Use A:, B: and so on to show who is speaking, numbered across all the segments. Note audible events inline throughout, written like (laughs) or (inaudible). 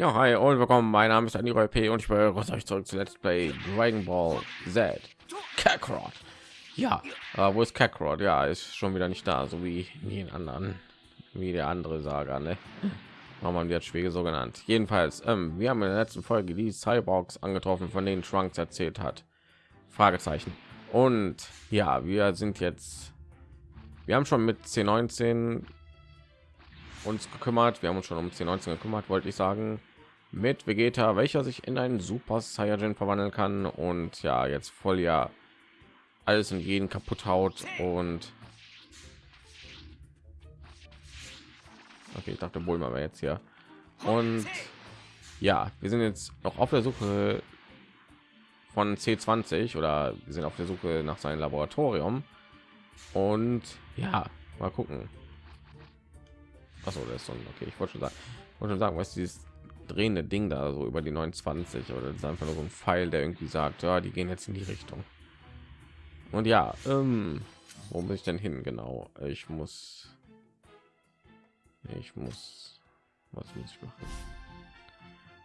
A: Ja, hi und willkommen. Mein Name ist Aniro P und ich begrüße euch zurück zu Let's Play Dragon Ball Z. Kakarot. Ja, äh, wo ist Kakarot? Ja, ist schon wieder nicht da, so wie jeden anderen, wie der andere Saga, ne? (laughs) Warum haben jetzt Schwege so genannt? Jedenfalls, ähm, wir haben in der letzten Folge die Cyborgs angetroffen, von denen Trunks erzählt hat. Fragezeichen. Und ja, wir sind jetzt, wir haben schon mit C19 uns gekümmert. Wir haben uns schon um C19 gekümmert, wollte ich sagen, mit Vegeta, welcher sich in einen Super Saiyajin verwandeln kann. Und ja, jetzt voll ja alles und jeden kaputt haut und okay, ich dachte wohl mal jetzt hier. Und ja, wir sind jetzt noch auf der Suche von C20 oder wir sind auf der Suche nach seinem Laboratorium. Und ja, mal gucken. Achso, das ist so ein, okay. Ich wollte schon sagen, wollte schon sagen, was dieses drehende Ding da so über die 29 oder das ist einfach nur so ein Pfeil, der irgendwie sagt, ja, die gehen jetzt in die Richtung. Und ja, ähm, wo muss ich denn hin? Genau, ich muss, ich muss, was muss ich machen?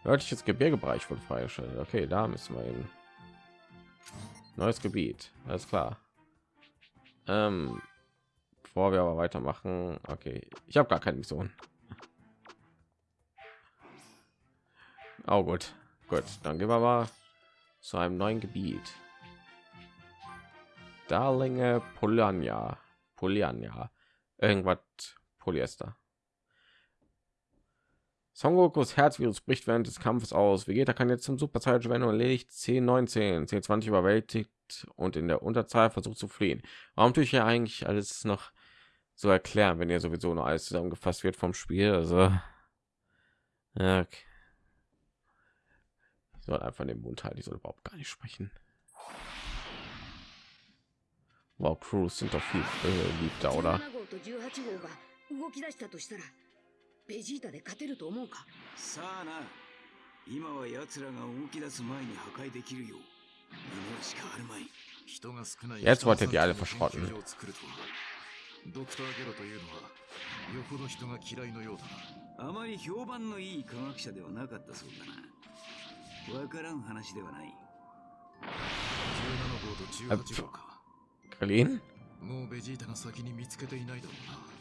A: Nördliches Gebirgebereich wurde freigeschaltet. Okay, da müssen wir hin. Neues Gebiet, alles klar. Ähm, bevor wir aber weitermachen okay ich habe gar keine mission oh gut gut dann gehen wir mal zu einem neuen gebiet darlinge polania polania irgendwas polyester Son Gokus Herzvirus bricht während des Kampfes aus. Vegeta kann jetzt zum Super Saiyajin werden und erledigt C19. C20 überwältigt und in der Unterzahl versucht zu fliehen. Warum tue ich ja eigentlich alles noch so erklären, wenn ihr sowieso nur alles zusammengefasst wird vom Spiel. Also okay. ich soll einfach den Mund halten, ich soll überhaupt gar nicht sprechen. Wow, Crews sind doch viel äh, liebter, oder? ベジータで勝てると思うかさあな今は奴らが動き出す前に破壊できるようしかあるまい人が少ない Jetzt wolltet ihr alle verschrotten ドクターゲロというのはよほど人が嫌いのようだなあまり評判のいい科学者ではなかったそうだな わからん話ではない17号と18号かカリンもうベジータが先に見つけていないだろうな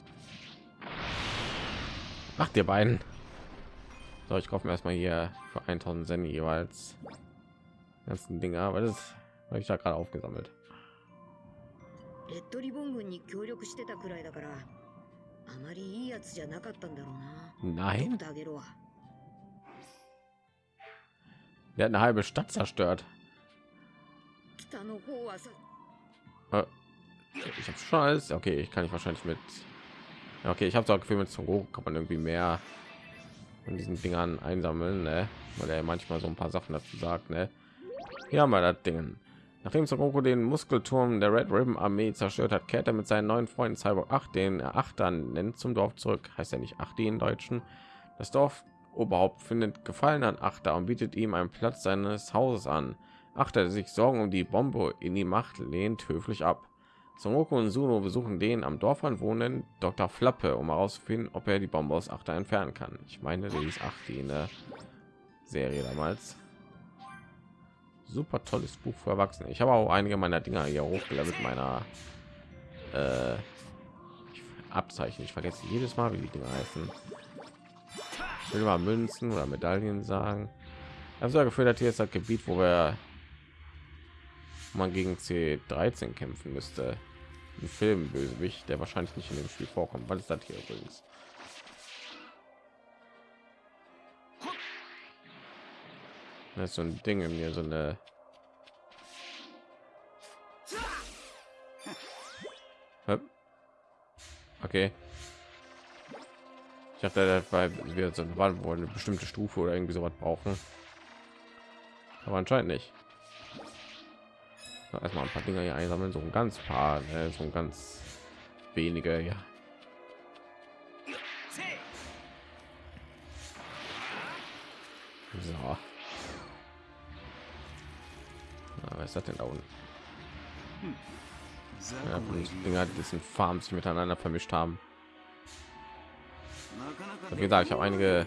A: Macht ihr beiden. So, ich kaufe mir erstmal hier für 1000 Zen jeweils ganzen Dinger, aber das habe ich da gerade aufgesammelt. レッドリボン軍に協力してたくらいだからあまりいいやつじゃなかったんだろうな Nein Der hat eine halbe Stadt zerstört. Äh, ich habe alles. Okay, ich kann nicht wahrscheinlich mit. Okay, ich habe so Gefühl, mit Goku kann man irgendwie mehr von diesen Dingern einsammeln, ne? weil er manchmal so ein paar Sachen dazu sagt. Ne? Haben wir das Ding. Nachdem Son den Muskelturm der Red Ribbon Armee zerstört hat, kehrt er mit seinen neuen Freunden Cyborg 8, den er Achtern nennt, zum Dorf zurück. Heißt er nicht 8 in Deutschen. Das Dorf Oberhaupt findet Gefallen an Achter und bietet ihm einen Platz seines Hauses an. Achter, der sich Sorgen um die Bombe in die Macht lehnt, höflich ab. Son und Suno besuchen den am Dorf wohnen Dr. Flappe, um herauszufinden, ob er die Bombe aus Achter entfernen kann. Ich meine, die ist 8 in der Serie damals super tolles Buch für Erwachsene. Ich habe auch einige meiner Dinger hier hochgelevelt meiner äh, Abzeichen. Ich vergesse jedes Mal, wie die Dinger heißen. Ich mal Münzen oder Medaillen sagen. Also gefühlt hat hier jetzt das Gebiet, wo wir man gegen C13 kämpfen müsste. Ein Film Bösewicht, der wahrscheinlich nicht in dem Spiel vorkommt. weil es das hier übrigens? Das ist so ein Ding in mir, so eine Okay. Dachte, war wir so eine, wohl eine bestimmte Stufe oder irgendwie so was brauchen. Aber anscheinend nicht. Erstmal ein paar Dinger hier einsammeln, so ein ganz paar, ne? so ein ganz wenige, ja. So. Na, was ist das denn da unten? Ja, Dinger, die sind Farms miteinander vermischt haben. Wie gesagt, ich habe einige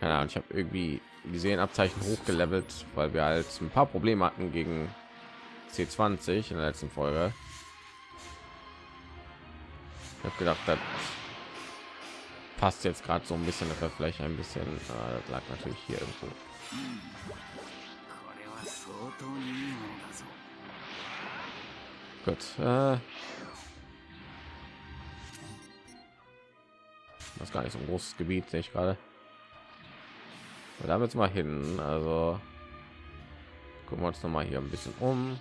A: keine Ahnung, ich habe irgendwie die Sehenabzeichen hochgelevelt, weil wir halt ein paar Probleme hatten gegen C20 in der letzten Folge. Ich habe gedacht, das passt jetzt gerade so ein bisschen, dass vielleicht ein bisschen, äh, das lag natürlich hier irgendwo. Gut. Äh, das ist gar nicht so ein großes Gebiet, sehe ich gerade. Da jetzt mal hin. Also gucken wir uns noch mal hier ein bisschen um.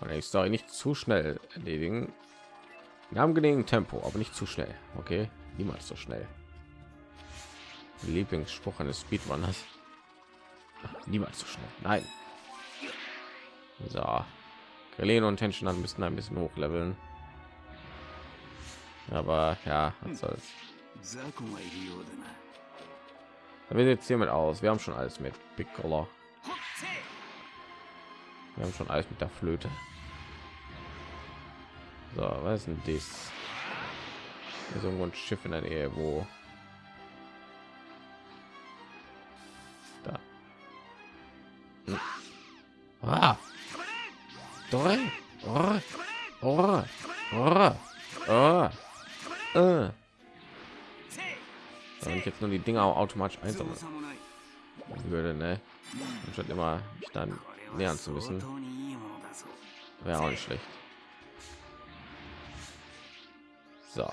A: Und die Story nicht zu schnell erledigen. In angenehmen Tempo, aber nicht zu schnell. Okay, niemals so schnell. Lieblingsspruch eines Speedrunners. (laughs) Niemals so schnell. Nein. So. Galen und Tension müssen ein bisschen hochleveln. Aber ja, was soll's. Wir jetzt hiermit aus. Wir haben schon alles mit Piccolo. Wir haben schon alles mit der Flöte. So, was ist denn das? Hier ist irgendwo ein Schiff in der Nähe, wo da. Hm. Ah. Drei. Oh. Oh. Oh. Oh. Äh. Wenn ich jetzt nur die Dinger automatisch einsammeln würde, ne? Anstatt immer mich dann nähern zu müssen, wäre auch nicht schlecht. So.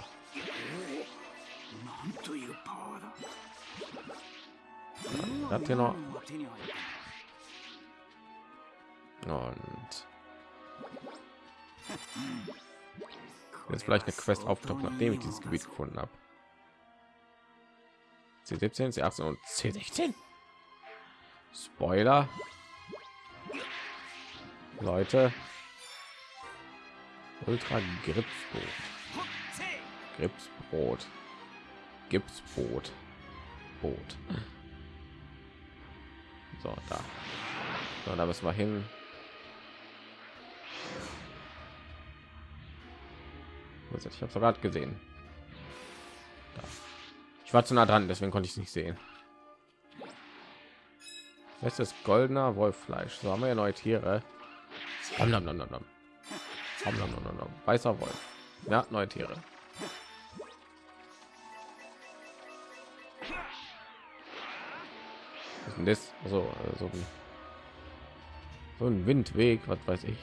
A: Habt ihr noch? Und jetzt vielleicht eine Quest auftaucht, nachdem ich dieses Gebiet gefunden habe. C17, C18 und C16. Spoiler. Leute. Ultra Gripsbrot. Gripsbrot. Gipsbrot. Boot. So, da. So, da müssen wir hin. Ich habe gerade gesehen. Ich war zu nah dran, deswegen konnte ich es nicht sehen. Das ist goldener Wolffleisch. So haben wir ja neue Tiere. Weißer Wolf. Ja, neue Tiere. Was ist das? So, also ein, so ein Windweg, was weiß ich.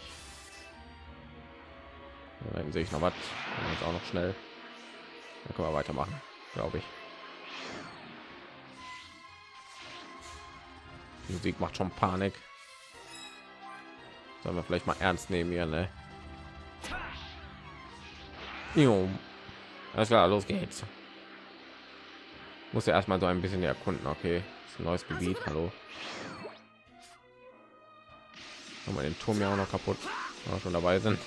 A: Dann sehe ich noch was. Jetzt auch noch schnell. Dann können wir weitermachen, glaube ich. Die Musik macht schon Panik. Sollen wir vielleicht mal ernst nehmen hier, ne? Jo. Alles klar, los geht's. Muss ja erstmal so ein bisschen erkunden, okay? ein neues Gebiet, hallo. Haben wir den Turm ja auch noch kaputt, wenn wir schon dabei sind.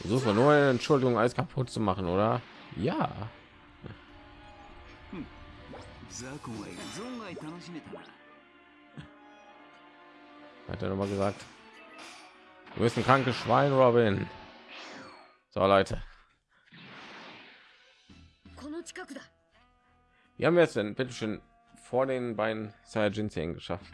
A: Versuchen wir nur eine Entschuldigung, alles kaputt zu machen, oder? Ja. Hat er noch mal gesagt. Du bist ein krankes Schwein, Robin. So, Leute. Wie haben wir es denn bitte vor den beiden Saiyajin geschafft?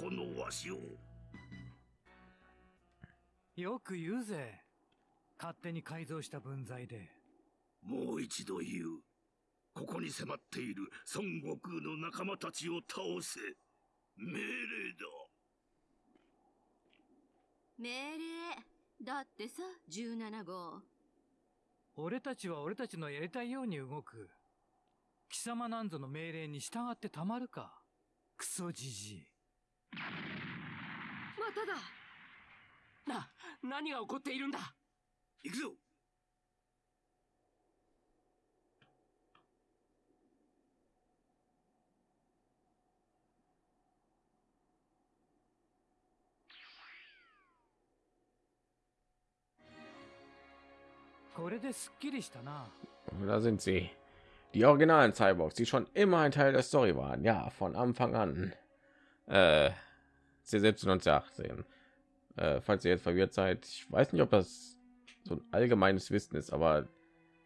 B: このわしを。よく言うぜ。勝手に改造した分際で。もう一度言う。ここに迫っている孫悟空の仲間たちを倒せ。命令だ。
C: 命令。だってさ17号。
B: 俺たちは俺たちのやりたいように動く。貴様なんぞの命令に従ってたまるか。クソじじい
C: また
B: だな何が起こっているんだ行くぞこれですっきりしたな。
A: Da sind sie. die originalen Cyborgs, die schon immer ein Teil der Story waren, ja, von Anfang an. Äh, C17 und C18. Äh, falls ihr jetzt verwirrt seid, ich weiß nicht, ob das so ein allgemeines Wissen ist, aber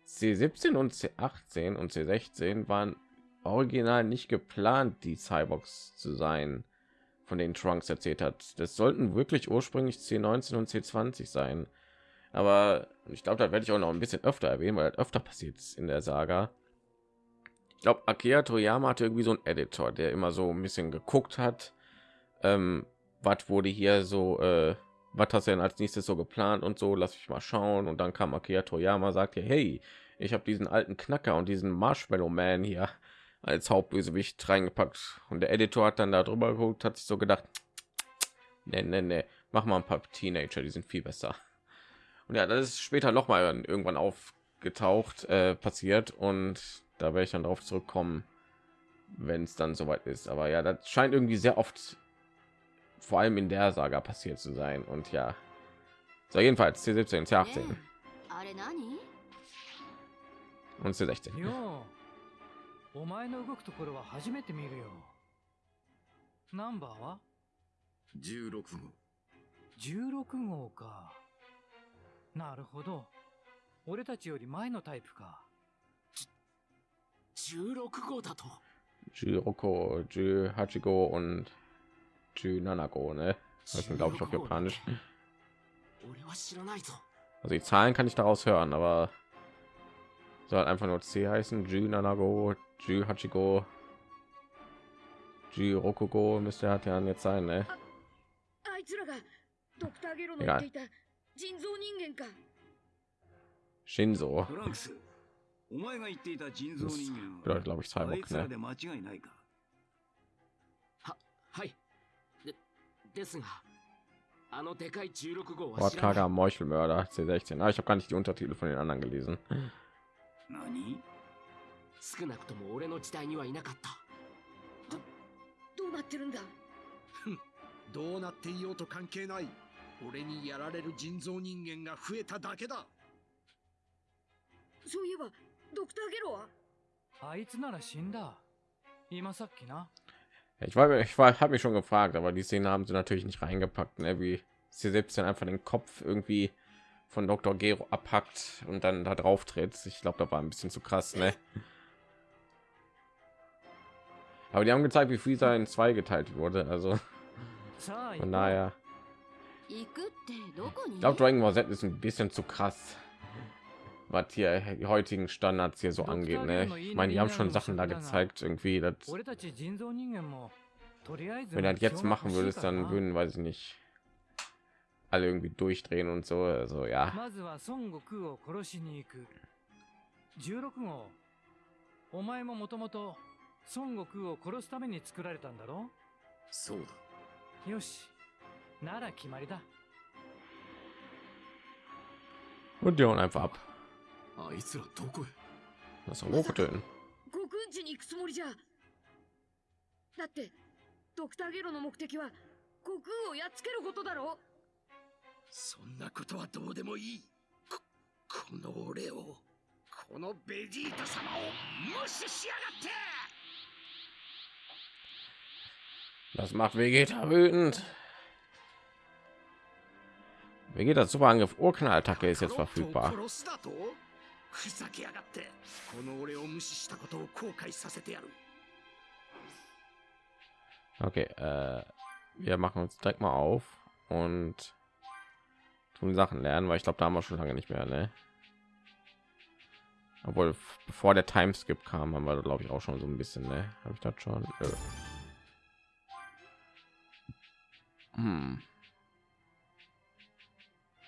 A: C17 und C18 und C16 waren original nicht geplant, die Cyborgs zu sein, von denen Trunks erzählt hat. Das sollten wirklich ursprünglich C19 und C20 sein. Aber ich glaube, da werde ich auch noch ein bisschen öfter erwähnen, weil öfter passiert in der Saga. Glaube, Akira Toyama hatte irgendwie so einen Editor, der immer so ein bisschen geguckt hat, ähm, was wurde hier so, äh, was hast du denn als nächstes so geplant und so, lass ich mal schauen. Und dann kam Akira Toyama, sagte, hey, ich habe diesen alten Knacker und diesen Marshmallow Man hier (laughs) als Hauptbösewicht reingepackt. Und der Editor hat dann da drüber geguckt, hat sich so gedacht, (tsk) ne, ne, ne, mach mal ein paar Teenager, die sind viel besser. Und ja, das ist später noch mal irgendwann aufgetaucht, äh, passiert und da werde ich dann darauf zurückkommen, wenn es dann soweit ist. Aber ja, das scheint irgendwie sehr oft, vor allem in der Saga passiert zu sein. Und ja, so jedenfalls C17, C18 und C16.
B: ようお前の動くところは初めて見るよナンバーは
D: 16号
B: 16号かなるほど俺たちより前のタイプか
A: Jiroko, Jü Hachigo und Jü ne? Das sind glaube ich auch japanisch. Also die Zahlen kann ich daraus hören, aber soll einfach nur C heißen. Jü Nanago, Jü Hachigo, müsste hat ja jetzt sein, ne?
E: Egal.
A: Shinzo.
F: お前が言っていた人造人間
A: glaube ich
F: はあい
A: Cyborg,
F: つら
A: ne?
F: で間違いないか？
D: ははい。でですがあのでかい16号は知らない。
A: Wortkarger Meuchelmörder C16. Ah, ich habe gar nicht die Untertitel von den anderen gelesen.
F: 何？
D: 少なくとも俺の時代にはいなかった。
E: どうなってるんだ？
G: どうなっていようと関係ない。俺にやられる人造人間が増えただけだ。
E: そういえば ドクターゲロは
B: あいつなら死んだ今さっきな
A: Ich war, ich war, habe mich schon gefragt, aber die Szene haben sie natürlich nicht reingepackt, ne? wie sie selbst dann einfach den Kopf irgendwie von Dr. Gero abhackt und dann da drauf tritt. Ich glaube, da war ein bisschen zu krass, ne? Aber die haben gezeigt, wie viel in zwei geteilt wurde. Also
B: さあ行こ
A: von
B: う
A: daher,
C: 行くってどこに
A: ich glaube, Dragon Ball Z ist ein bisschen zu krass, was hier die heutigen Standards hier so angeht. Ne? Ich meine, die haben schon Sachen da gezeigt, irgendwie, dass
B: 俺たち人造人間もとりあえず
A: wenn er das jetzt
B: 目標
A: machen
B: が
A: würde,
B: 欲しいからな
A: dann würden, weiß ich nicht, alle irgendwie durchdrehen und so. Also ja,
B: まずは孫悟空を殺しに行く16号お前ももともと孫悟空を殺すために作られたんだろ
D: そうだ
B: よしなら決まりだ
A: und die hauen einfach ab.
D: あいつらどこへ？
A: まさか動くというの？
E: 極運地に行くつもりじゃ。だってドクターゲロの目的は悟空をやっつけることだろ。
G: そんなことはどうでもいい。こ,この俺をこのベジータ様を無視しやがって
A: ！Das macht Vegeta wütend. Vegeta Superangriff Urknallattacke ist jetzt verfügbar.
G: 殺すだとふざけやがってこの俺を無視したことを後悔させてやる
A: Okay, äh, wir machen uns direkt mal auf und tun Sachen lernen, weil ich glaube, da haben wir schon lange nicht mehr, ne? Obwohl, f- bevor der Timeskip kam, haben wir, glaube ich, auch schon so ein bisschen, ne? Habe ich das schon? Nö. Hm.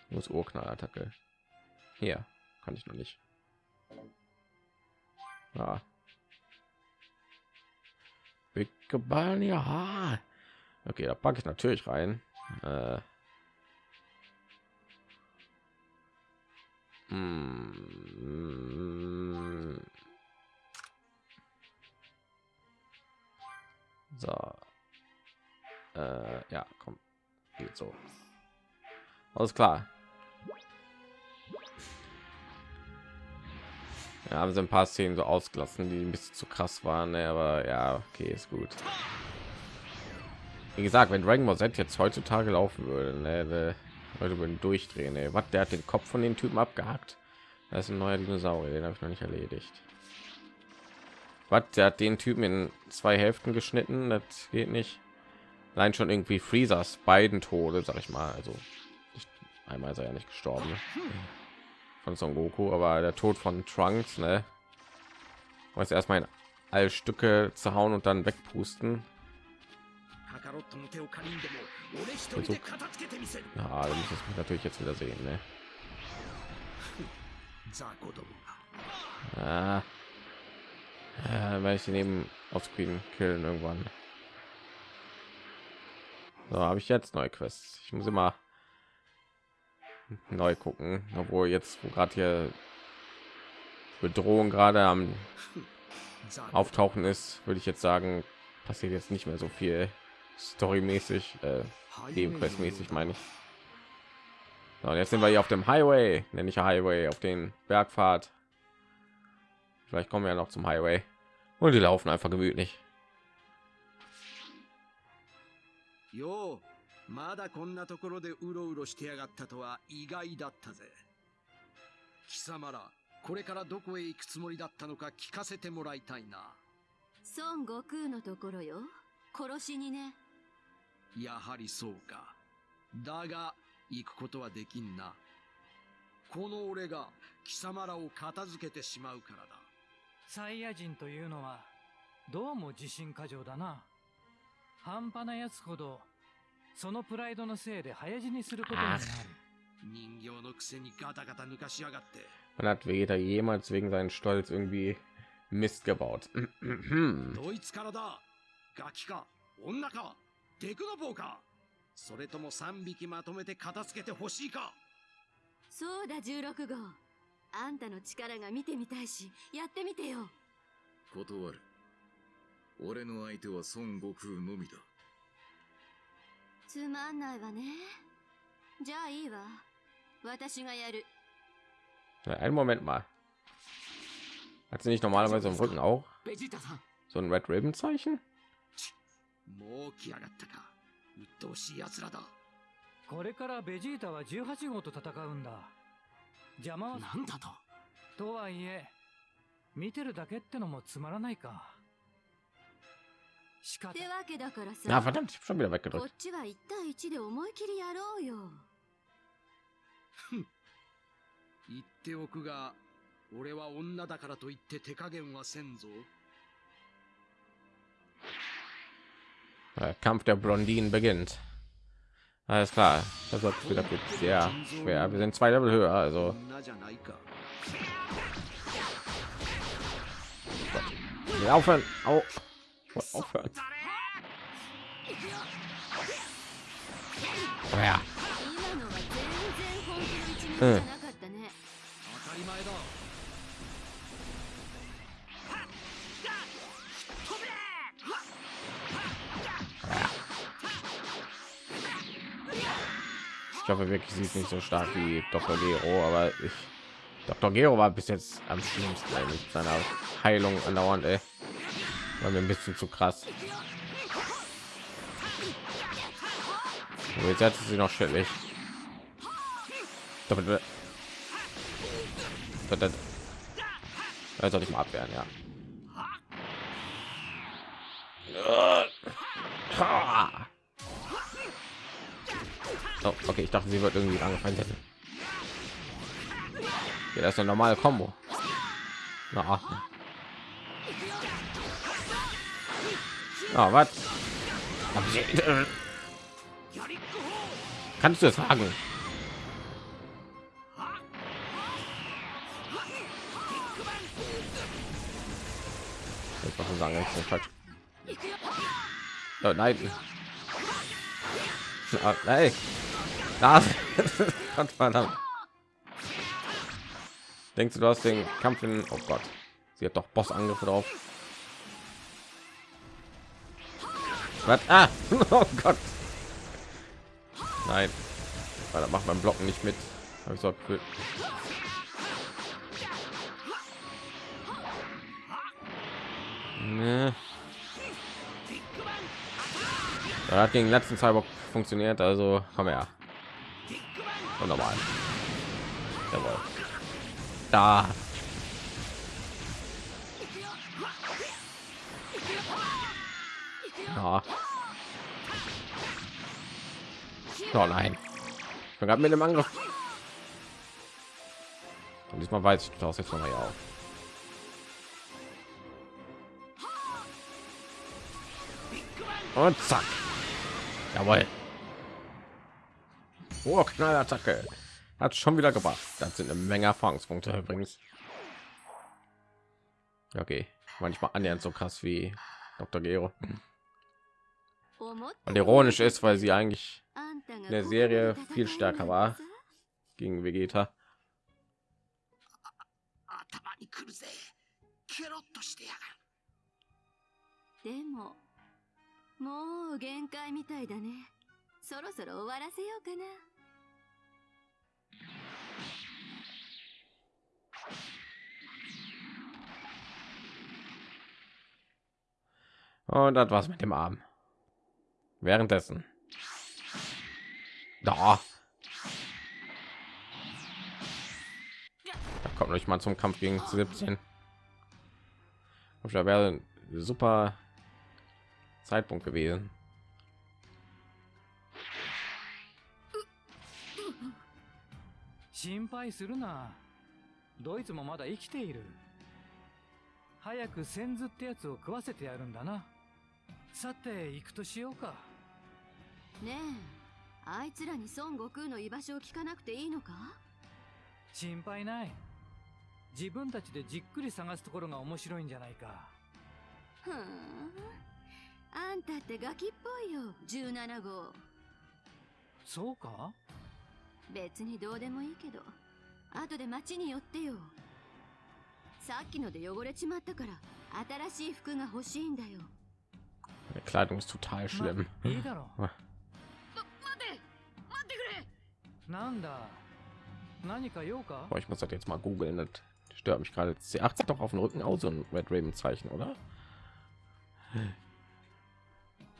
A: Muss Urknallattacke. Hier kann ich noch nicht. Ja. Big Ball, ja. Okay, da packe ich natürlich rein. Äh. Mm. So. Äh, ja, komm. Geht so. Alles klar. Ja, haben sie ein paar Szenen so ausgelassen, die ein bisschen zu krass waren, ne? aber ja, okay, ist gut. Wie gesagt, wenn Dragon Ball Z jetzt heutzutage laufen würde, ne, Leute würden durchdrehen. Ne? Was, der hat den Kopf von den Typen abgehackt. Das ist ein neuer Dinosaurier, den habe ich noch nicht erledigt. Was, der hat den Typen in zwei Hälften geschnitten, das geht nicht. Allein schon irgendwie Freezers beiden Tode, sag ich mal. Also einmal ist er ja nicht gestorben ne? von Son Goku, aber der Tod von Trunks, ne? Muss erstmal in alle Stücke zu hauen und dann wegpusten. So, na, das muss ich natürlich jetzt wieder sehen, ne? Ah. Ja, weil ich ihn eben auf killen irgendwann. So habe ich jetzt neue Quests. Ich muss immer neu gucken obwohl jetzt wo gerade hier bedrohung gerade am auftauchen ist würde ich jetzt sagen passiert jetzt nicht mehr so viel storymäßig äh, mäßig meine ich. So, jetzt sind wir hier auf dem highway nenne ich highway auf den bergfahrt vielleicht kommen wir ja noch zum highway. Und die laufen einfach gemütlich.
F: まだこんなところでうろうろしてやがったとは意外だったぜ。貴様らこれからどこへ行くつもりだったのか聞かせてもらいたいな。
C: 孫悟空のところよ。殺しにね。
F: やはりそうか。だが行くことはできんな。この俺が貴様らを片付けてしまうからだ。
B: サイヤ人というのはどうも自信過剰だな。半端なやつほどそのプライドのせいで早死にすることになる。
F: 人形のくせにガタガタ抜かしやがって。
A: Man hat Vegeta jemals wegen seinen Stolz irgendwie Mist gebaut. (clears throat)
F: どいつからだ？ガキか？女か？デクノボーか？それとも3匹まとめて片付けてほしいか？
C: そうだ16号。あんたの力が見てみたいしやってみてよ。
H: 断る。俺の相手は孫悟空のみだ
C: つまんないわね。じゃあいいわ。私がやる。
A: Ja, einen Moment mal. Hat sie nicht normalerweise im Rücken auch
D: ベジータさん
A: so ein Red Ribbon Zeichen?
G: もう来やがったか鬱陶しい奴らだ
B: これからベジータは18号と戦うんだ。邪魔は
D: なんだと。
B: とはいえ見てるだけってのもつまらないか
C: ってわけだからさ
A: Ja, verdammt, ich hab schon wieder
C: こ
A: weggedrückt.
C: っちは1対1で思い切りやろうよ
F: 言っておくが俺は女だからといって手加減はせんぞ
A: Der Kampf der Blondinen beginnt. Alles klar, das wird wieder wird sehr schwer. Wir sind zwei Level höher, also
F: 女じゃないか
A: wir aufhören. Au. Aufhört. Oh ja.
F: Äh.
A: Ich hoffe wirklich, sie ist nicht so stark wie Dr. Gero, aber ich, Dr. Gero war bis jetzt am schlimmsten mit seiner Heilung andauernd. Ey. War mir ein bisschen zu krass. Jetzt hat sie noch schwierig. Damit das das soll ich mal abwehren, ja. Oh, okay, ich dachte, sie wird irgendwie angefallen. Ja, das ist eine normale Combo. Na, ah, was? Kannst du es sagen? Ich muss sagen, ich bin falsch. Oh, nein. Ah, nein. Ah, (laughs) Gott. Denkst du, du hast den Kampf in... Oh Gott. Sie hat doch Bossangriffe drauf. Was? Ah, (laughs) oh Gott. Nein. Weil da macht man Blocken nicht mit. Hab ich so cool. Nee. Hat gegen letzten Cyborg funktioniert, also komm her. Und normal. Jawohl. Da. Oh nein. Ich bin gerade mit dem Angriff. Und diesmal weiß ich, tauchst jetzt noch mal hier auf. Und zack. Jawohl. Oh, Knallattacke. Hat schon wieder gebracht. Das sind eine Menge Erfahrungspunkte übrigens. Okay. Manchmal annähernd so krass wie Dr. Gero. Und ironisch ist, weil sie eigentlich in der Serie viel stärker war gegen Vegeta. Und das war's mit dem Arm Währenddessen. Da. Da kommt nicht mal zum Kampf gegen 17. Da wäre ein super Zeitpunkt gewesen.
B: 心配するなドイツもまだ生きている早く先図ってやつを食わせてやるんだな さて行くとしようか。
C: ねえあいつらに孫悟空の居場所を聞かなくていいのか？
B: 心配ない。自分たちでじっくり探すところが面白いんじゃないか。
C: ふーん。あんたってガキっぽいよ17号。
B: そうか？
C: 別にどうでもいいけど後で町に寄ってよ。さっきので汚れちまったから新しい服が欲しいんだよ
A: Die Kleidung ist total schlimm.
B: まいいだろう
E: ま待って待ってくれ
B: なんだ何か用か
A: Boah, ich muss das jetzt mal googeln. Das stört mich gerade. C8 sieht doch auf dem Rücken aus so ein Red Raven Zeichen, oder?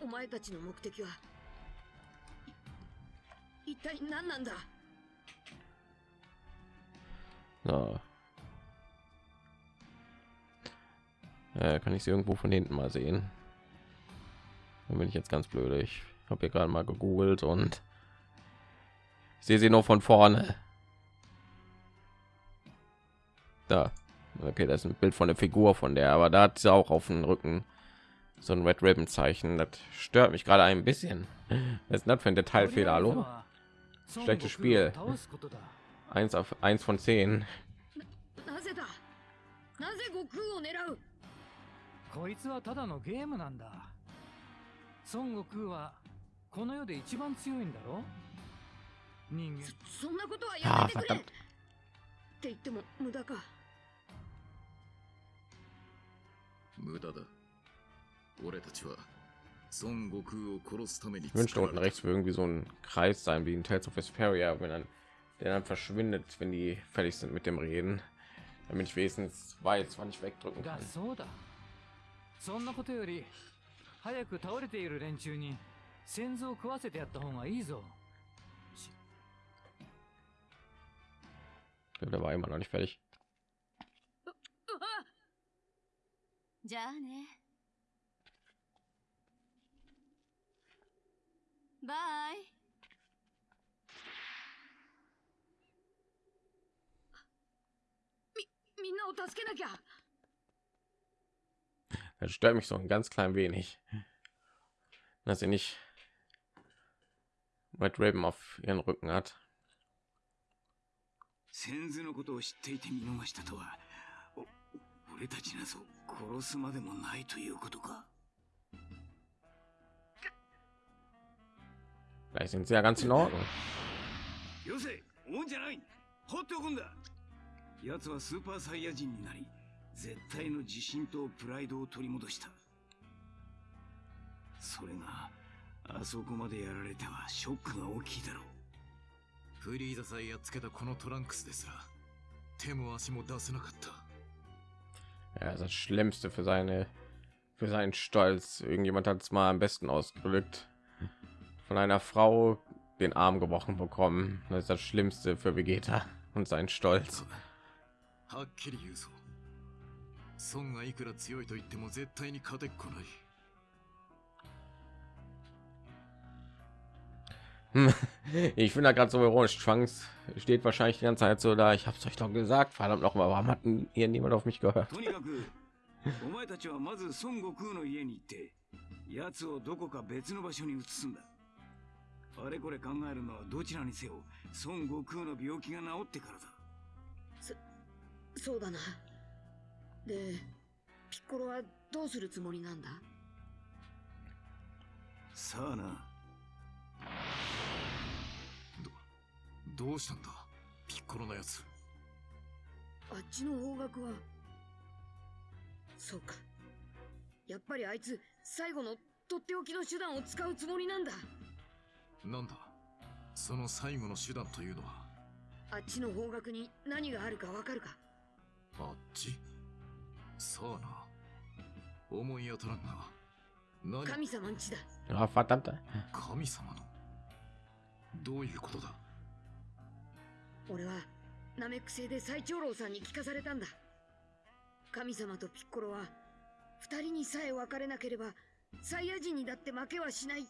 E: お前たちの目的は一体何なんだ
A: So. Äh, kann ich sie irgendwo von hinten mal sehen? Dann bin ich jetzt ganz blöd. Ich habe hier gerade mal gegoogelt und ich sehe sie nur von vorne. Da. Okay, das ist ein Bild von der Figur von der, aber da hat sie auch auf dem Rücken so ein Red Ribbon Zeichen. Das stört mich gerade ein bisschen. Was ist das für ein Detailfehler? Hallo? Schlechtes Spiel.
B: 倒すことだ
A: Eins auf eins von zehn.
E: なぜだなぜ悟空を狙う
B: こいつはただのゲームなんだ 孫悟空はこの世で一番強いんだろ人間
E: そんなことはや
A: Ah,
E: めてくれっ
A: verdammt.
E: て言っても無駄か
H: 無駄だ俺たちは孫悟空を殺すために
A: Ich wünschte
H: 作ら
A: unten
H: れ
A: rechts für irgendwie so ein Kreis sein wie in Tales of Vesperia, wenn dann der dann verschwindet, wenn die fertig sind mit dem Reden, damit ich wenigstens weiß, wann ich wegdrücken
B: だ
A: kann.
B: 早く倒れている連中に先祖を食わせてやった方がいいぞ。
A: Der war immer noch nicht fertig.
C: じゃあね。バイ。
E: みんなを助けなきゃ
A: Das stört mich so ein ganz klein wenig, dass sie nicht Red Raven auf ihren Rücken hat.
G: 先祖のことを知っていて見逃したとはお俺たちなぞ殺すまでもないということか
A: Vielleicht sind sie ja ganz in Ordnung.
G: よせおんじゃない放っておくんだ奴はスーパーサイヤ人になり 絶対の自信とプライドを取り戻したそれがあそこまでやられてはショックが大きいだろう
H: フリーザさえやっつけたこのトランクスですら手も足も出せなかった
A: Ja, das ist das Schlimmste für seine für seinen Stolz. Irgendjemand hat es mal am besten ausgedrückt. Von einer Frau den Arm gebrochen bekommen. Das ist das Schlimmste für Vegeta und sein Stolz.
H: はっきり言うぞ 孫がいくら強いと言っても絶対に勝てっこない
A: Hm, Ich (laughs) finde da gerade so ironisch. Trunks steht wahrscheinlich die ganze Zeit so da. Ich habe es euch doch gesagt. Verdammt noch mal, warum hat denn hier niemand auf mich gehört?
G: とにかくお前たちはまず孫悟空の家に行って奴をどこか別の場所に移すんだあれこれ考えるのはどちらにせよ孫悟空の病気が治ってからだ
E: そうだな でピッコロはどうするつもりなんだ？
G: さあな。
H: どうしたんだ？ピッコロのやつ。
E: あっちの方角は。そうか。やっぱりあいつ最後のとっておきの手段を使うつもりなんだ。
H: なんだ？その最後の手段というのは？
E: あっちの方角に何があるかわかるか。
H: あっち？さあな。思い当たらんが何？
E: 神様んちだ。
A: Ah, verdammt.
H: 神様の？どういうことだ？
E: 俺はナメック星で最長老さんに聞かされたんだ。神様とピッコロは二人にさえ別れなければサイヤ人にだって負けはしないっ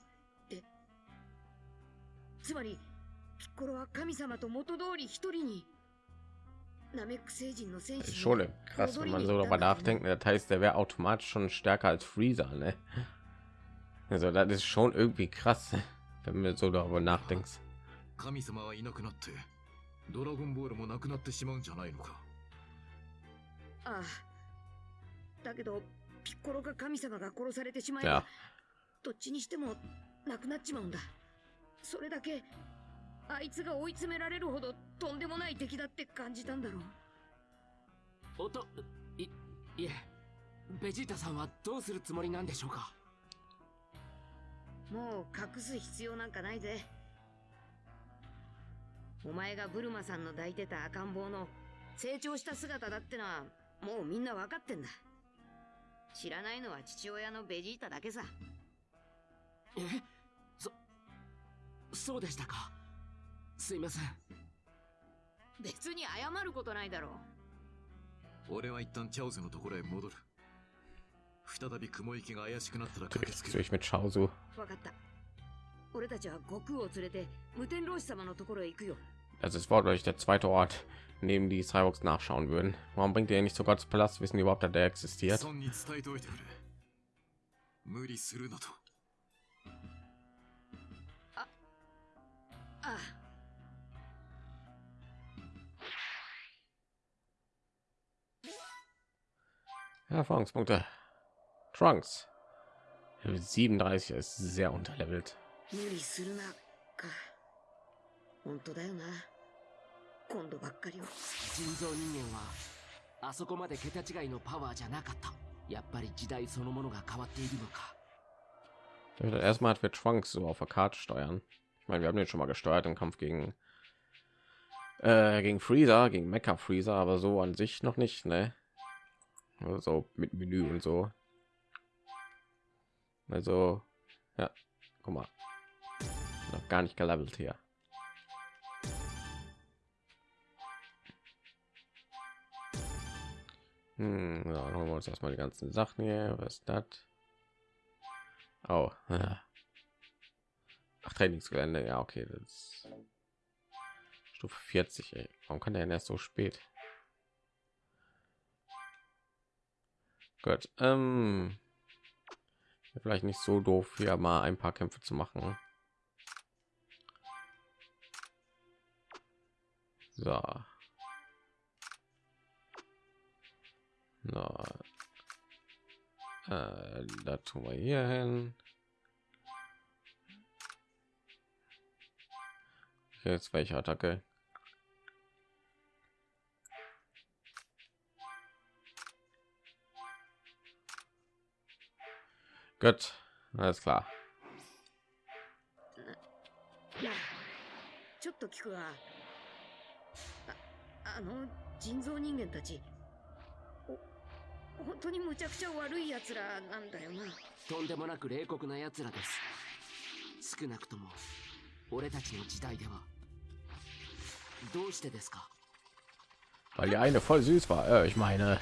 E: て。つまりピッコロは神様と元通り一人に
A: schon krass, wenn man so darüber nachdenkt. Das heißt, der wäre automatisch schon stärker als Freezer, ne? Also, das ist schon irgendwie krass, wenn du so darüber nachdenkst.
H: 神様はいなくなってドラゴンボールもなくなってしまうんじゃないのか
E: ああだけどピッコロが神様が殺されてしまえ
A: Ja,
E: ばどっちにしてもなくなっちまうんだそれだけ あいつが追い詰められるほどとんでもない敵だって感じたんだろう。
D: おといいえベジータさんはどうするつもりなんでしょうか？
E: もう隠す必要なんかないぜ。お前がブルマさんの抱いてた赤ん坊の成長した姿だってのはもうみんな分かってんだ。知らないのは父親のベジータだけさ。
D: えそそうでしたか？すいません
E: 別に謝ることないだろう
H: 俺は一旦チャオズのところへ戻る再び雲行きが怪しくなったら駆けつけ
A: ich
H: る.
E: 分かった俺たちは悟空を連れて無天老師様のところへ行くよ
A: Das ist wortwörtlich der zweite Ort, in dem die Cyborgs nachschauen würden. Warum bringt ihr nicht zu Gottes Palast? Wissen die überhaupt, dass der existiert?
H: 孫に伝えておいてくれ無理するなと
E: ああ
A: Erfahrungspunkte. Trunks. 37 ist sehr unterlevelt. Erstmal hat wir Trunks so auf der Karte steuern. Ich meine, wir haben den schon mal gesteuert im Kampf gegen äh, gegen Freezer, gegen Mecha Freezer, aber so an sich noch nicht, ne? Also mit Menü und so. Also ja, guck mal, noch gar nicht gelevelt hier. Hm, ja, dann holen wir uns erstmal die ganzen Sachen hier. Was ist das? Oh, ja. (laughs) Ach, Trainingsgelände, ja, okay, das ist Stufe 40. Ey. Warum kann der denn erst so spät? Gut, ähm, vielleicht nicht so doof, hier mal ein paar Kämpfe zu machen. So. Na, äh, da tun wir hier hin. Jetzt welche Attacke?
E: い奴らなんだよな
D: とんでもなく冷酷な奴らです少なくとも俺たちの時代ではどうしてですか
A: weil die eine voll süß war äh, ich meine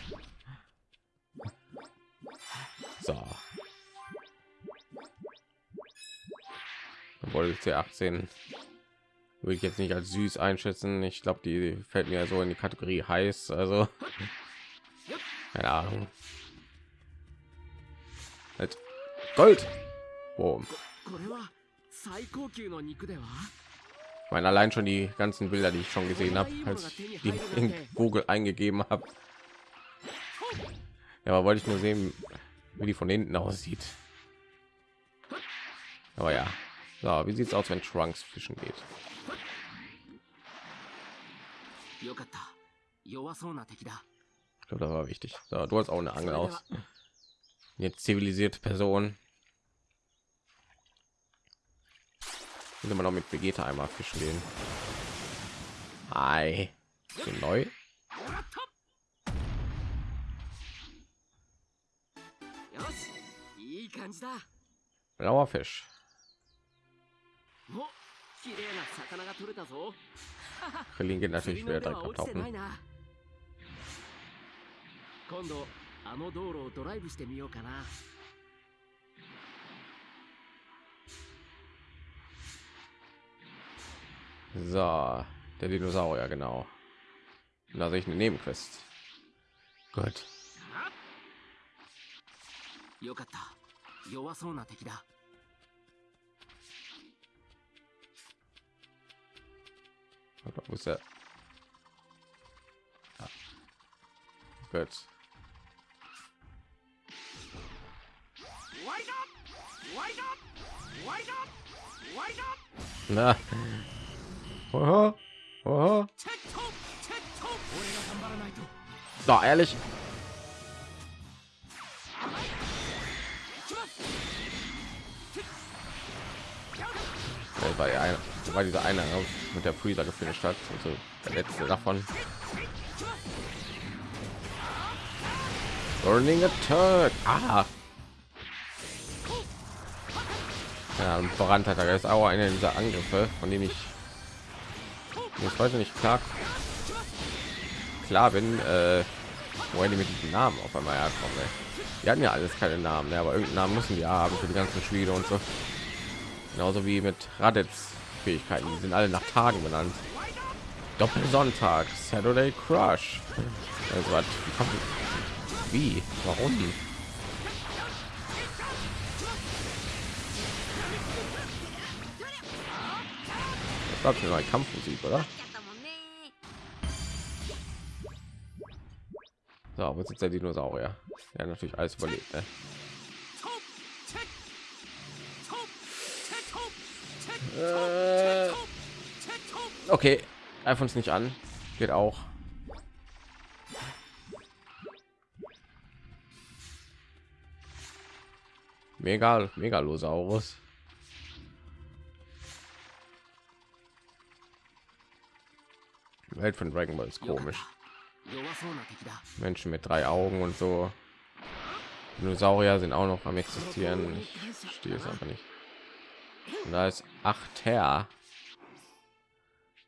A: so obwohl ich c18 würde ich jetzt nicht als süß einschätzen. Ich glaube die fällt mir so in die kategorie heiß also. Keine ahnung. Halt. gold. Mein allein schon die ganzen bilder die ich schon gesehen habe als ich die in google eingegeben habe ja aber wollte ich nur sehen wie die von hinten aussieht. Aber ja. so, wie sieht es aus, wenn Trunks fischen geht?
D: よかった弱そうな敵だ
A: Ich glaube, das war wichtig. So, du hast auch eine Angel aus. Jetzt zivilisierte Person. Muss immer noch mit Vegeta einmal fischen gehen. Hi. Ist die neu?
D: よしいい感じだ
A: Blauer Fisch.
D: お綺麗な魚が取れたぞ
A: Krillin geht
D: 釣
A: natürlich
D: りの
A: wieder
D: 腕
A: direkt
D: は落ちてない
A: abtauchen.
D: な今度あの道路をドライブしてみようかな
A: So, der Dinosaurier, genau. Da sehe ich eine Nebenquest. Gut.
D: よかった弱そうな敵だ
A: Wo ist der? Ah. Gut. Na. Oho. Oho. Doch, ehrlich. Das war, ja einer, war dieser eine mit der Freezer gefinisht hat. Also der letzte davon. Burning Attack. Ah. Ja, und Brandhatter ist auch einer dieser Angriffe, von denen ich ich heute nicht klar klar bin, äh, woher die mit diesen Namen auf einmal herkommen. Ey. Die hatten ja alles keine Namen, ne? aber irgendeinen Namen müssen die haben für die ganzen Spiele und so. Genauso wie mit Raditz Fähigkeiten, die sind alle nach Tagen benannt. Doppelsonntag, Saturday Crush. Also, was, wie? Warum? Das war eine neue Kampfmusik, oder? So, wo sitzt der Dinosaurier? Ja, natürlich alles überlebt. Ne? Äh, okay, einfach uns nicht an. Geht auch. Mega, Megalosaurus. Die Welt von Dragon Ball ist komisch. Menschen mit drei Augen und so. Dinosaurier sind auch noch am existieren. Ich verstehe es aber nicht. Und da ist acht her.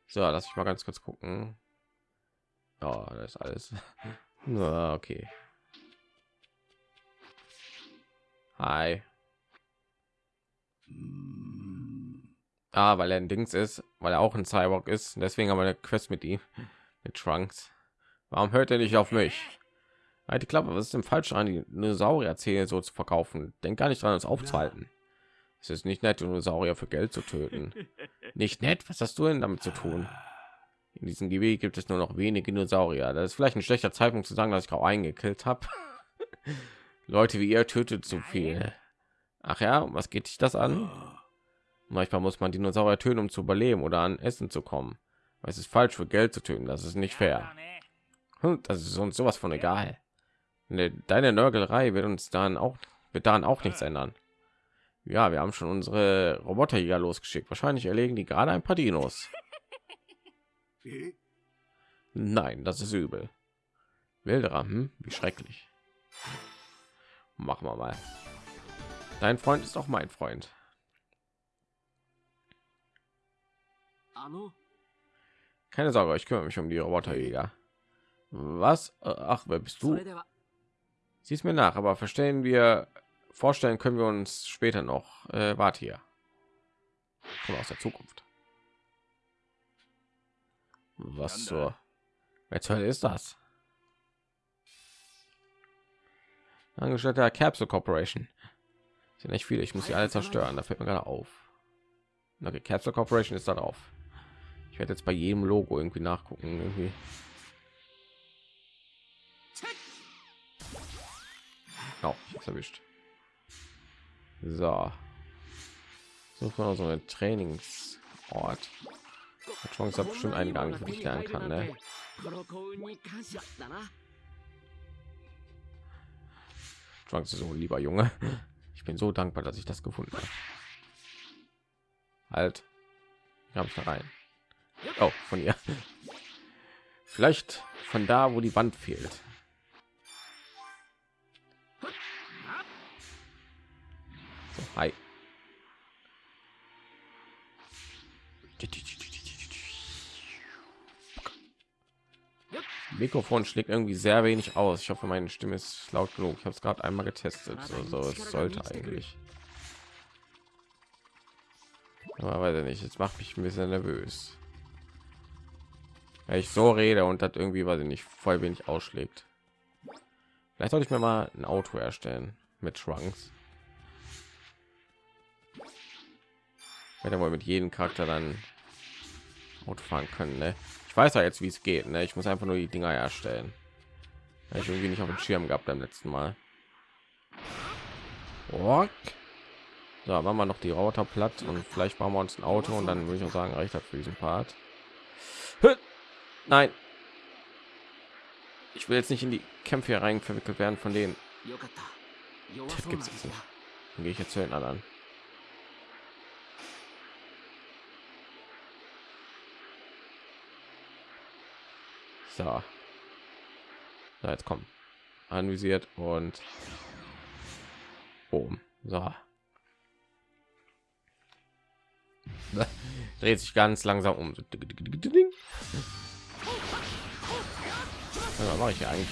A: So, lass ich mal ganz kurz gucken. Ja, das ist alles. (laughs) Okay. Hi. Ah, weil er ein Dings ist, weil er auch ein Cyborg ist. Deswegen haben wir eine Quest mit ihm, (laughs) mit Trunks. Warum hört er nicht auf mich? Halt die Klappe, was ist denn falsch an die Dinosaurier-Zähne so zu verkaufen? Denk gar nicht dran, uns aufzuhalten. Es ist nicht nett, Dinosaurier für Geld zu töten. Nicht nett? Was hast du denn damit zu tun? In diesem Gebiet gibt es nur noch wenige Dinosaurier. Das ist vielleicht ein schlechter Zeitpunkt zu sagen, dass ich auch eingekillt habe. (laughs) Leute wie ihr tötet zu viel. Ach ja, was geht dich das an? Manchmal muss man Dinosaurier töten, um zu überleben oder an Essen zu kommen. Aber es ist falsch für Geld zu töten. Das ist nicht fair. Hm, Das ist uns sowas von egal. Ne, Deine Nörgelei wird uns dann auch wird daran auch nichts ändern. Ja, wir haben schon unsere Roboterjäger losgeschickt. Wahrscheinlich erlegen die gerade ein paar Dinos. (laughs) Nein, das ist übel. Wilderer, hm? wie schrecklich. Machen wir mal. Dein Freund ist auch mein Freund. Keine Sorge, ich kümmere mich um die Roboterjäger. Was? Äh, ach, wer bist du? Siehst mir nach, aber verstehen wir vorstellen können wir uns später noch. Äh, warte hier. Komm aus der Zukunft. Was zur... Wer zur Hölle ist das? Angestellter der Capsule Corporation. Sind nicht viele, ich muss sie alle zerstören. Da fällt mir gerade auf. Okay, Capsule Corporation ist da drauf. Ich werde jetzt bei jedem Logo irgendwie nachgucken. Irgendwie. Oh, erwischt. So. Suchen wir so einen Trainingsort. Hat schon hat bestimmt einen Gang, den ich lernen kann, ne? Chance so, lieber Junge. Ich bin so dankbar, dass ich das gefunden habe. Halt. Habe ich da rein. Oh, von ihr. Vielleicht von da, wo die Wand fehlt. Hi. Mikrofon schlägt irgendwie sehr wenig aus. Ich hoffe, meine Stimme ist laut genug. Ich habe es gerade einmal getestet. Also es sollte eigentlich. Aber weiß ich nicht. Jetzt macht mich ein bisschen nervös. Wenn ich so rede und das irgendwie, weiß ich nicht, voll wenig ausschlägt. Vielleicht sollte ich mir mal ein Auto erstellen mit Trunks. hätte wohl mit jedem Charakter dann und fahren können. Ne? Ich weiß ja jetzt, wie es geht. Ne? Ich muss einfach nur die Dinger erstellen. Weil ich irgendwie nicht auf dem Schirm gehabt beim letzten Mal. Ork. So, machen wir noch die Roboter platt und vielleicht bauen wir uns ein Auto und dann würde ich auch sagen, reicht das für diesen Part. Nein. Ich will jetzt nicht in die Kämpfe hier rein verwickelt werden von denen. Das gibt's jetzt gehe ich jetzt zu den anderen. So. so jetzt kommen. Anvisiert und oben. So. (laughs) Dreht sich ganz langsam um. Was mache ich hier eigentlich?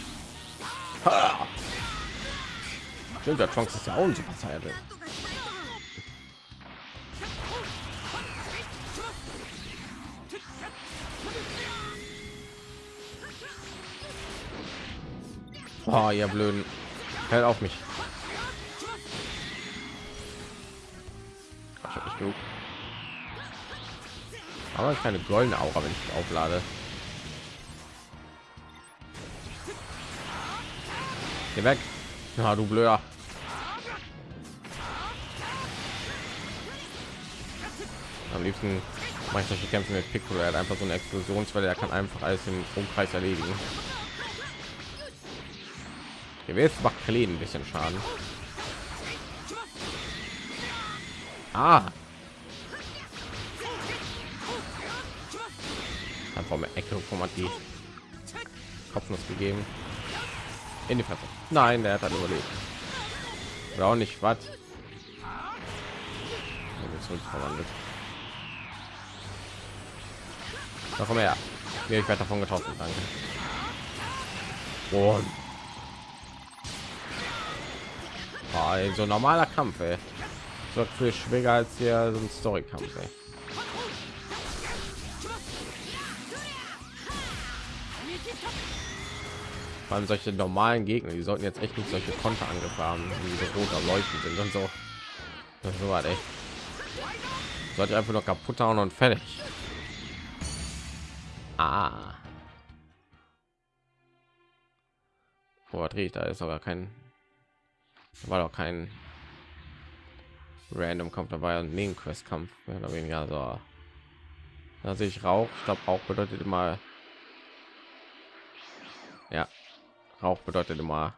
A: Stimmt, der Trunks ist ja auch ein Super Saiyajin. Oh, (laughs) ihr blöden. Hält auf mich. Ich hab nicht genug. Aber keine goldene Aura, wenn ich auflade. Geh weg. Ja, du blöder. Am liebsten mache ich solche Kämpfe mit Piccolo. Er hat einfach so eine Explosionswelle. Er kann einfach alles im Umkreis erledigen. Hier jetzt macht Kleen ein bisschen Schaden. Ah. Einfach mit Ecke hat die Kopfnuss gegeben. In die Fresse. Nein, der hat dann überlebt. Oder auch nicht, was? verwandelt. Da komm her. Mir ich werde davon getroffen, danke. Und oh, ey, so ein normaler Kampf, ey. So viel schwieriger als hier so ein Story-Kampf, ey. Vor solche normalen Gegner, die sollten jetzt echt nicht solche Konterangriffe haben, die so rot am Leuchten sind und so. Das so was, ey. Sollte einfach nur kaputt hauen und fertig. Ah. Wo drehe ich da ist aber kein war doch kein random Kampf dabei und Nebenquest Kampf mehr oder weniger so. Da sehe ich Rauch. Ich glaube auch bedeutet immer ja Rauch bedeutet immer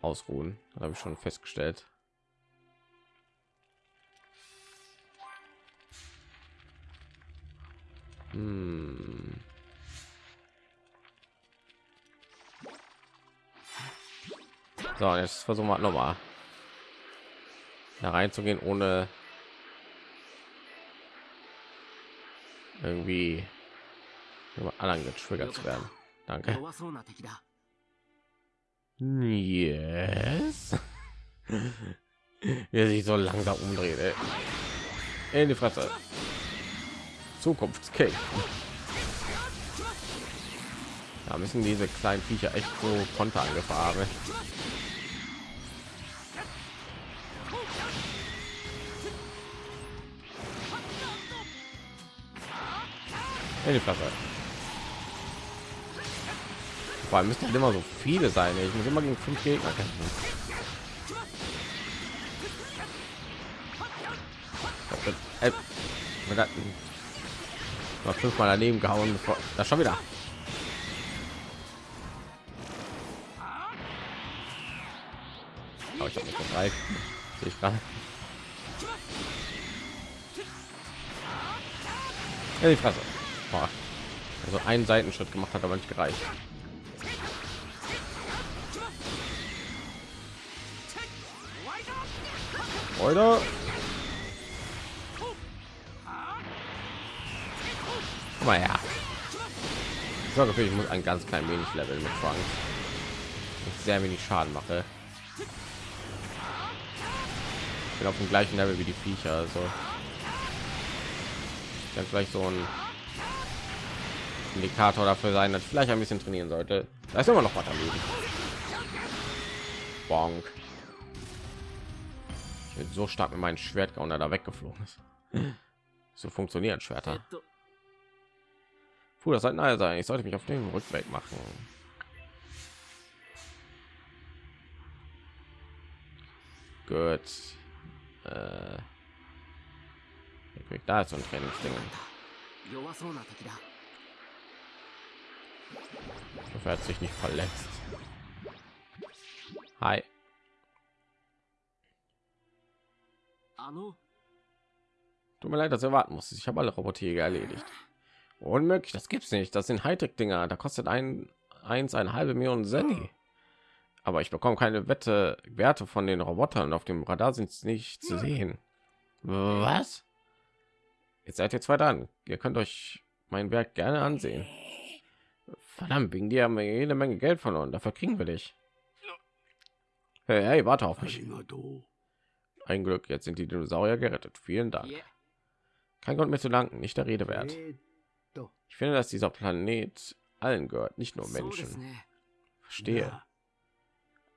A: ausruhen. Habe ich schon festgestellt. Hm. So, jetzt versuchen wir nochmal da reinzugehen, ohne irgendwie über anderen getriggert zu werden. Danke. Yes. (laughs) Wer sich so langsam umdreht. Ey. In die Fresse. Zukunftskick. Müssen diese kleinen Viecher echt so Konter angefahren. In die Fresse. Vor allem müssten immer so viele sein. Ich muss immer gegen fünf Gegner kämpfen. Äh, man hat mal fünfmal daneben gehauen. Das schon wieder. Aber ich habe nicht bereit. Sehe ich gerade. Ja, die Fresse. Boah. Also einen Seitenschritt gemacht hat, aber nicht gereicht. Oder? Guck mal her. Ich sorge dafür, ich muss ein ganz klein wenig Level mit Frank. Ich sehr wenig Schaden mache. Ich bin auf dem gleichen Level wie die Viecher, also dann vielleicht so ein Indikator dafür sein, dass vielleicht ein bisschen trainieren sollte. Da ist immer noch was am Leben. Bonk. Ich bin so stark mit meinem Schwert und da weggeflogen ist. So funktionieren Schwerter. Puh, das sollte nahe sein. Ich sollte mich auf den Rückweg machen. Gut äh, da ist so ein Trainingsding. Dafür hat sich nicht verletzt. Hi. Tut mir leid, dass er warten muss. Ich habe alle Roboter erledigt. Unmöglich, das gibt's nicht. Das sind Hightech-Dinger. Da kostet ein eins eine halbe Million Senni aber ich bekomme keine Wette Werte von den Robotern. Auf dem Radar sind es nicht zu hm. sehen. Was? Jetzt seid ihr zwei dran. Ihr könnt euch mein Werk gerne ansehen. Verdammt, wegen dir haben wir jede Menge Geld verloren. Dafür kriegen wir dich. Hey, hey warte auf mich. Ein Glück, jetzt sind die Dinosaurier gerettet. Vielen Dank. Kein Grund mehr zu danken, nicht der Rede wert. Ich finde, dass dieser Planet allen gehört, nicht nur Menschen.
D: Ne.
A: Verstehe.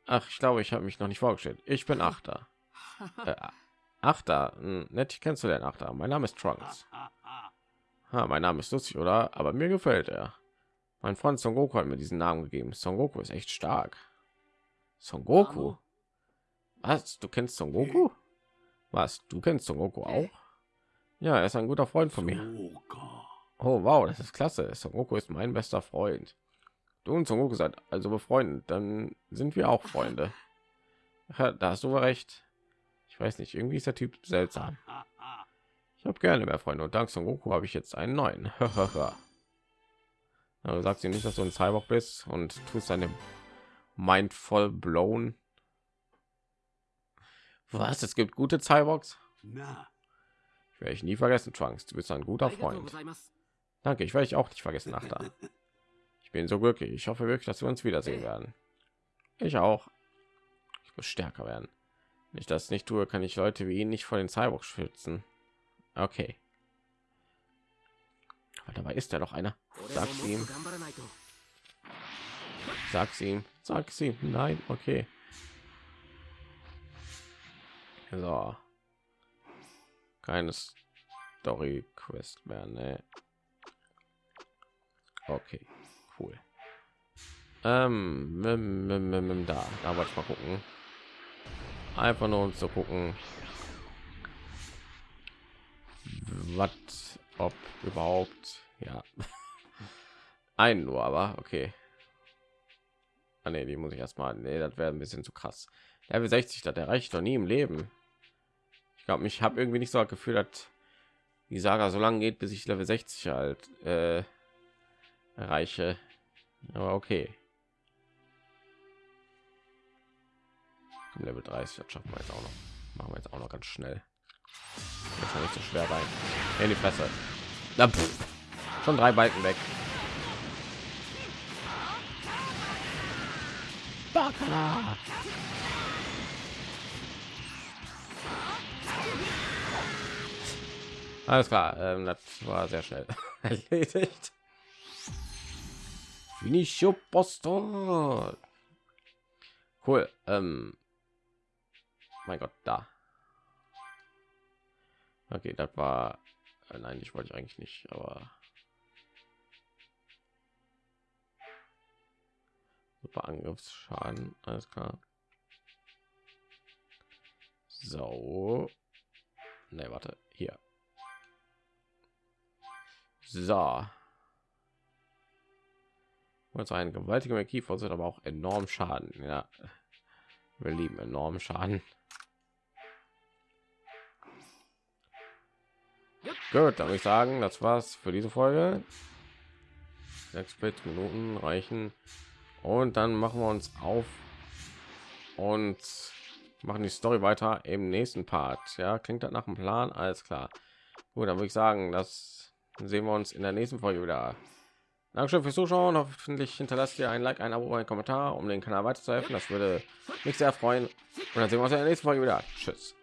A: Ach, ich glaube, ich habe mich noch nicht vorgestellt. Ich bin Achter. (laughs) Äh, Achter, hm, nett kennenzulernen, Achter. Mein Name ist Trunks. (laughs) Ha, mein Name ist lustig, oder? Aber mir gefällt er. Mein Freund Son Goku hat mir diesen Namen gegeben. Son Goku ist echt stark. Son Goku? Was? Du kennst Son Goku? Was? Du kennst Son Goku auch? Ja, er ist ein guter Freund von mir. Oh wow, das ist klasse. Son Goku ist mein bester Freund. Du und Son Goku seid also befreundet, dann sind wir auch Freunde. Ja, da hast du recht. Ich weiß nicht, irgendwie ist der Typ seltsam. Ich habe gerne mehr Freunde und dank Son Goku habe ich jetzt einen neuen. (laughs) Aber also sagst du nicht, dass du ein Cyborg bist und tust deine Mind voll blown? Was? Es gibt gute Cyborgs? Ich werde ich nie vergessen, Trunks. Du bist ein guter Freund. Danke, ich werde ich auch nicht vergessen, Nachbar. (laughs) bin so glücklich. Ich hoffe wirklich, dass wir uns wiedersehen werden. Ich auch. Ich muss stärker werden. Wenn ich das nicht tue, kann ich Leute wie ihn nicht vor den Cyborg schützen. Okay. Aber dabei ist ja noch einer. Sag's ihm. Sag's ihm. Sag's ihm. Nein, okay. So. Keine Story Quest mehr, ne? Okay. Cool. Ähm, da, da wollte ich mal gucken. Einfach nur um zu gucken, was, ob überhaupt, ja, (laughs) ein nur, aber okay. Ah, nee, die muss ich erstmal, nee, das wäre ein bisschen zu krass. Level 60, das erreicht doch nie im Leben. Ich glaube, ich habe irgendwie nicht so das Gefühl, dass die Saga so lange geht, bis ich Level 60 halt äh, erreiche. Aber okay. Level 30, das schaffen wir jetzt auch noch. Machen wir jetzt auch noch ganz schnell. Das ist nicht so schwer rein. In die Fresse. Na, pff. Schon drei Balken weg. Baka. Alles klar, ähm, das war sehr schnell (laughs) erledigt. Finicio Posto. Cool. Ähm, mein Gott, da. Okay, das war. Äh, nein, ich wollte ich eigentlich nicht, aber. Super Angriffsschaden, alles klar. So. Ne, warte, hier. So. Und so ein gewaltiger Kiefer sind aber auch enorm Schaden. Ja, wir lieben enormen Schaden. Gut, würde ich sagen, das war's für diese Folge. Sechs Minuten reichen. Und dann machen wir uns auf und machen die Story weiter im nächsten Part. Ja, klingt das nach dem Plan? Alles klar. Gut, dann würde ich sagen, das sehen wir uns in der nächsten Folge wieder. Dankeschön fürs Zuschauen. Hoffentlich hinterlasst ihr ein Like, ein Abo, ein Kommentar, um den Kanal weiterzuhelfen. Das würde mich sehr freuen. Und dann sehen wir uns in der nächsten Folge wieder. Tschüss.